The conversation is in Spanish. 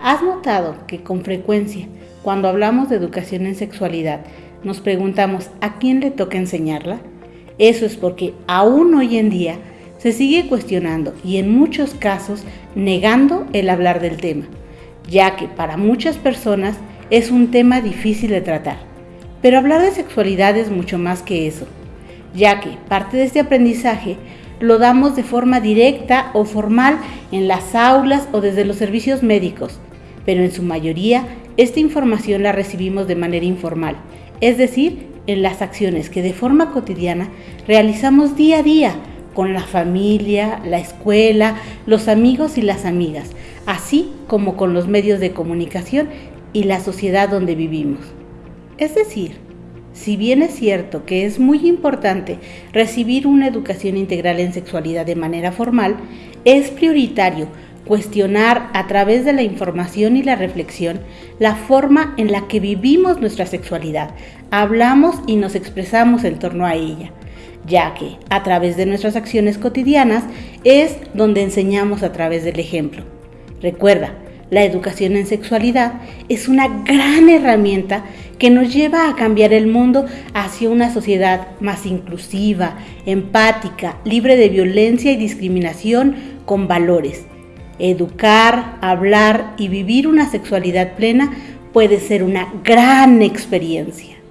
¿Has notado que con frecuencia, cuando hablamos de educación en sexualidad, nos preguntamos a quién le toca enseñarla? Eso es porque aún hoy en día se sigue cuestionando y en muchos casos negando el hablar del tema, ya que para muchas personas es un tema difícil de tratar. Pero hablar de sexualidad es mucho más que eso, ya que parte de este aprendizaje lo damos de forma directa o formal en las aulas o desde los servicios médicos, pero en su mayoría esta información la recibimos de manera informal, es decir, en las acciones que de forma cotidiana realizamos día a día con la familia, la escuela, los amigos y las amigas, así como con los medios de comunicación y la sociedad donde vivimos. Es decir, si bien es cierto que es muy importante recibir una educación integral en sexualidad de manera formal, es prioritario cuestionar a través de la información y la reflexión la forma en la que vivimos nuestra sexualidad, hablamos y nos expresamos en torno a ella, ya que a través de nuestras acciones cotidianas es donde enseñamos a través del ejemplo. Recuerda, la educación en sexualidad es una gran herramienta que nos lleva a cambiar el mundo hacia una sociedad más inclusiva, empática, libre de violencia y discriminación, con valores Educar, hablar y vivir una sexualidad plena puede ser una gran experiencia.